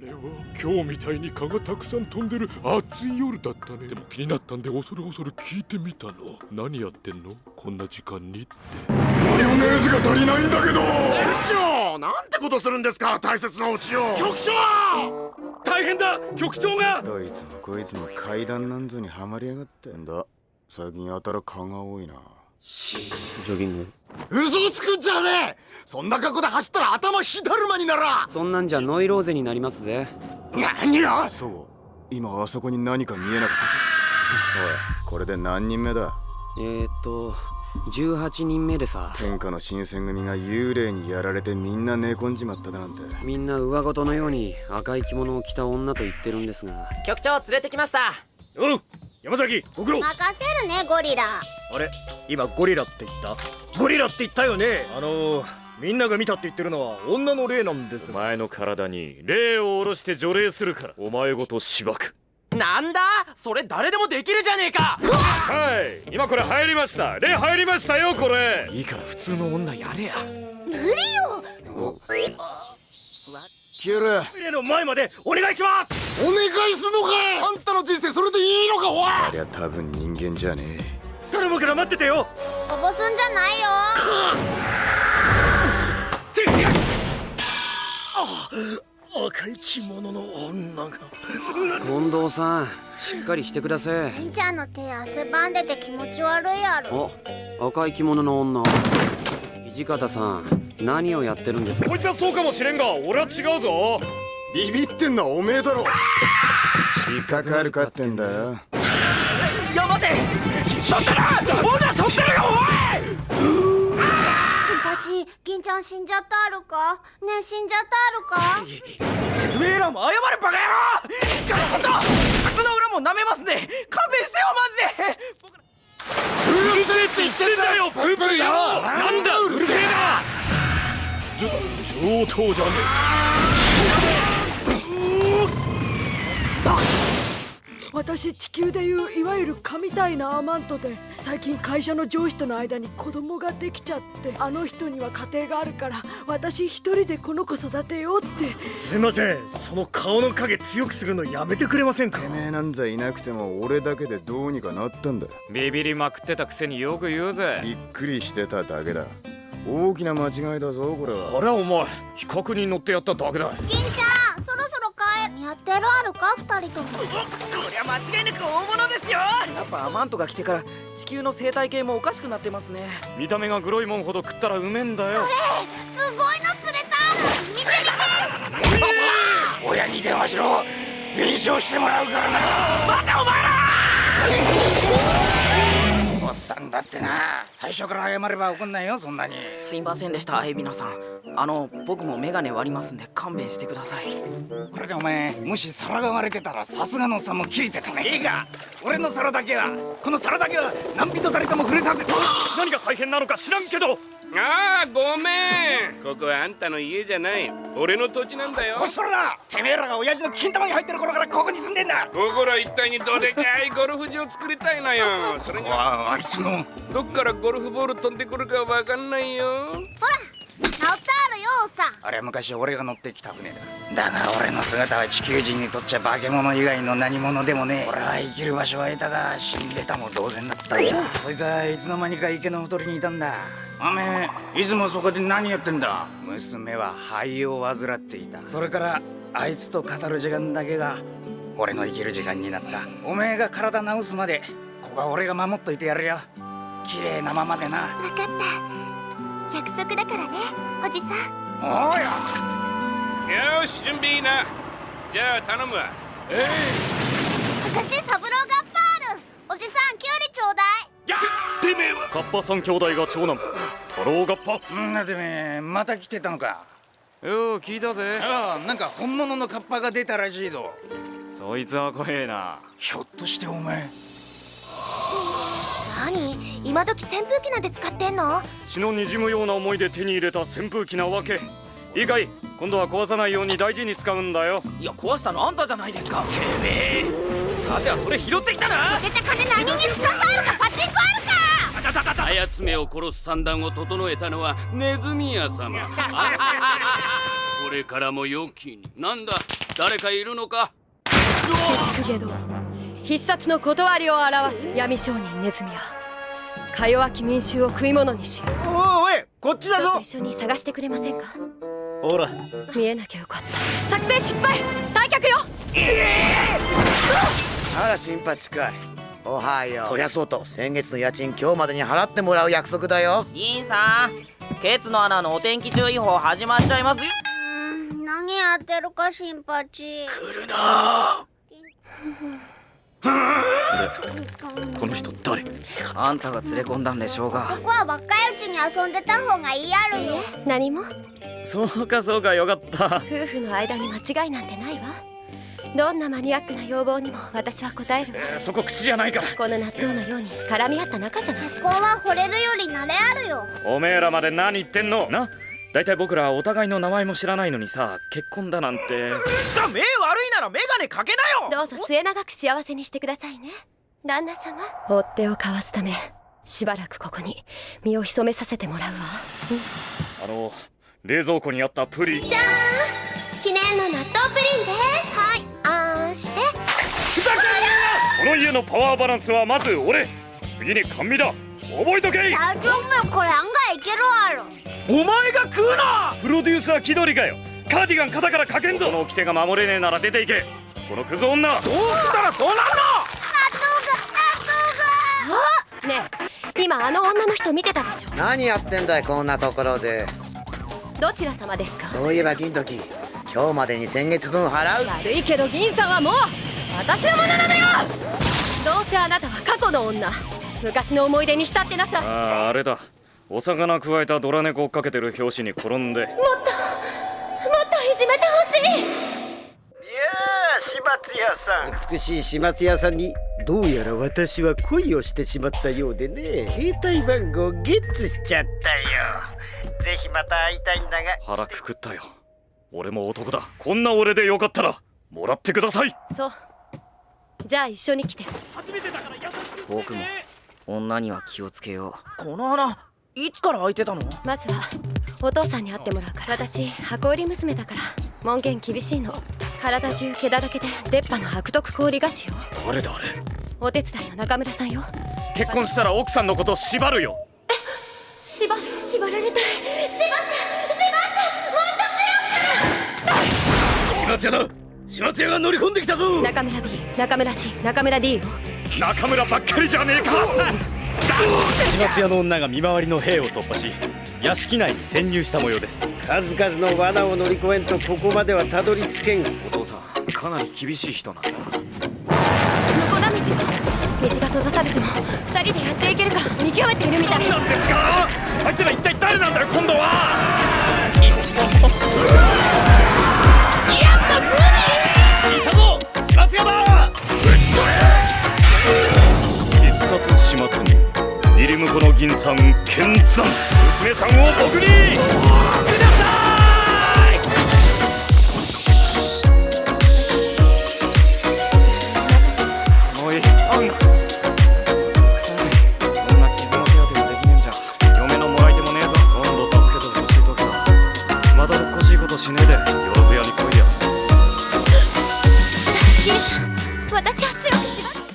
れは今日みたいに蚊がたくさん飛んでる暑い夜だったね。でも気になったんで恐る恐る聞いてみたの。何やってんの？こんな時間にって。マヨネーズが足りないんだけど。船長なんてことするんですか？大切なオチを。局長！大変だ！局長が！どいつもこいつも階段なんぞにはまりやがってんだ。最近やたら蚊が多いな。ジョギング嘘をつくんじゃねえ！そんな格好で走ったら頭ひだるまになら！そんなんじゃノイローゼになりますぜ。何よそう。今あそこに何か見えなかった。おいこれで何人目だ？えー、っと18人目でさ。天下の新選組が幽霊にやられてみんな寝込んじまっただなんて。みんな上ごとのように赤い着物を着た女と言ってるんですが。局長連れてきました。おう山崎ご苦労任せるねゴリラあれ？今ゴリラって言った？ゴリラって言ったよね？あのー、みんなが見たって言ってるのは女の霊なんです。お前の体に霊を下ろして除霊するから。お前ごとしばく。なんだ？それ誰でもできるじゃねえか！はい！今これ入りました。霊入りましたよこれ。いいから普通の女やれや。無理よ！消える。霊の前までお願いします！お願いすんのかい！あんたの人生それでいいのかおいありゃ多分人間じゃねえ頼むから待っててよ。こぼすんじゃないよ。赤い着物の女が。近藤さんしっかりしてください。りんちゃんの手汗ばんでて気持ち悪いやろ。お赤い着物の女。土方さん何をやってるんですか？こいつはそうかもしれんが俺は違うぞ。ビビってんのはおめえだろ。引っかかるかってんだよ。いや待てしょったな女しょってるよチンパチ銀ちゃん死んじゃったあるか？ねえ死んじゃったあるか？てめえらも謝れバカ野郎と靴の裏も舐めますね勘弁してよマジで僕うるせえって言ってんだよブーブーよなんだうるせえな上等じゃね私地球でいういわゆる蚊みたいなアマントで最近会社の上司との間に子供ができちゃってあの人には家庭があるから私一人でこの子育てようって。すいません。その顔の影強くするのやめてくれませんか？てめえなんざいなくても俺だけでどうにかなったんだビビりまくってたくせによく言うぜ。びっくりしてただけだ。大きな間違いだぞこれは。あれはお前比較に乗ってやっただけだ。銀ちゃんそろそろ帰る。やってるあるか？二人とも間違いなく大物ですよ。やっぱアマントが来てから地球の生態系もおかしくなってますね。見た目がグロいもんほど食ったらうめえんだよ。すごいの釣れた。見て見て。親に電話しろ。弁償してもらうからな。おっさんだってな。最初から謝れば怒んないよそんなに。すいませんでした海老名さん。あの僕もメガネ割りますんで勘弁してください。これでお前もし皿が割れてたらさすがのさんも切れてたね。いいか。俺の皿だけはこの皿だけは何人たりとも触れさせて何が大変なのか知らんけどああごめん。ここはあんたの家じゃない。俺の土地なんだよ。こっそりだ。てめえらが親父の金玉に入ってる頃からここに住んでんだ。ここら一帯にどでかいゴルフ場作りたいのよ。それにはああいつの。どっからゴルフボール飛んでくるかわかんないよ。ほら治ってあるよおさん。あれは昔俺が乗ってきた船だ。だが俺の姿は地球人にとっちゃ化け物以外の何者でもねえ。俺は生きる場所は得たが死んでたも同然だったよ。そいつはいつの間にか池のほとりにいたんだおめえいつもそこで何やってんだ？娘は肺を患っていた。それからあいつと語る時間だけが俺の生きる時間になった。おめえが体治すまでここは俺が守っといてやるよ。綺麗なままでな。分かった。約束だからねおじさん。おうよよし準備いいな。じゃあ頼むわ。私サブローガカッパ三兄弟が長男。太郎ガッ。パんなてめえまた来てたのか。よう聞いたぜ。ああなんか本物のカッパが出たらしいぞ。そいつは怖えな。ひょっとしてお前。何？今時扇風機なんて使ってんの？血の滲むような思いで手に入れた扇風機なわけ。いいかい今度は壊さないように大事に使うんだよ。いや壊したのあんたじゃないですか。てめえ。さてはそれ拾ってきたな。出て金何に使ってあるかパチンコあるかあやつめを殺す算段を整えたのはネズミ屋様これからも良きになんだ誰かいるのか鬼畜下道必殺の断りを表す闇商人ネズミはか弱き民衆を食い物にしおいおいこっちだぞ一緒に探してくれませんかほら見えなきゃよかった作戦失敗退却よあら新八かいおはよう。そりゃそうと。先月の家賃今日までに払ってもらう約束だよ。銀さんケツの穴のお天気注意報始まっちゃいますよ。うーん何やってるか新八来るこの人誰？あんたが連れ込んだんでしょうが。ここは若いうちに遊んでた方がいいやるよ。何も？そうかそうかよかった。夫婦の間に間違いなんてないわどんなマニアックな要望にも私は答えるわそこ口じゃないから。この納豆のように絡み合った仲じゃない。ここは惚れるより慣れあるよ。おめえらまで何言ってんの？な？大体僕らお互いの名前も知らないのにさ結婚だなんて。が目悪いならメガネかけなよ！どうぞ末永く幸せにしてくださいね。旦那様。追っ手をかわすためしばらくここに身を潜めさせてもらうわ。あの冷蔵庫にあったプリン。じゃーん！記念の納豆プリンですの家のパワーバランスはまず俺。次に甘味だ。覚えとけ。大丈夫これ案外いけるわ。ろお前が食うな。プロデューサー気取りかよ。カーディガン肩からかけんぞこの掟が守れねえなら出ていけ。このクズ女。どうしたらそうなんのねえ今あの女の人見てたでしょ。何やってんだいこんなところで。どちら様ですか？そういえば銀時今日までに先月分払う悪いけど銀さんはもう私のものなのよどうせあなたは過去の女。昔の思い出に浸ってなさい。あああれだ。お魚くわえたドラ猫追っかけてる拍子に転んで。もっともっといじめてほしい。いやあ始末屋さん。美しい始末屋さんにどうやら私は恋をしてしまったようでね。携帯番号ゲッツしちゃったよ。ぜひまた会いたいんだが。腹くくったよ。俺も男だ。こんな俺でよかったらもらってください。そうじゃあ一緒に来て。僕も女には気をつけよう。この穴いつから開いてたの？まずはお父さんに会ってもらうから。私箱売り娘だから。門限厳しいの。体中毛だらけで出っ歯の悪徳氷菓子よ誰だあれ？お手伝いの中村さんよ。結婚したら奥さんのこと縛るよ。縛る？縛られたい。縛って縛ってもっと強く始末屋だ始末屋が乗り込んできたぞ。中村 B 中村 C 中村 D よ中村ばっかりじゃねえか。始末屋の女が見回りの兵を突破し屋敷内に潜入した模様です。数々の罠を乗り越えんとここまではたどり着けん。お父さんかなり厳しい人なんだ向こうだ道よ道が閉ざされても二人でやっていけるか見極めているみたい。なんですか？あいつら一体誰なんだよ今度は。い銀さん剣山。娘さんを僕に。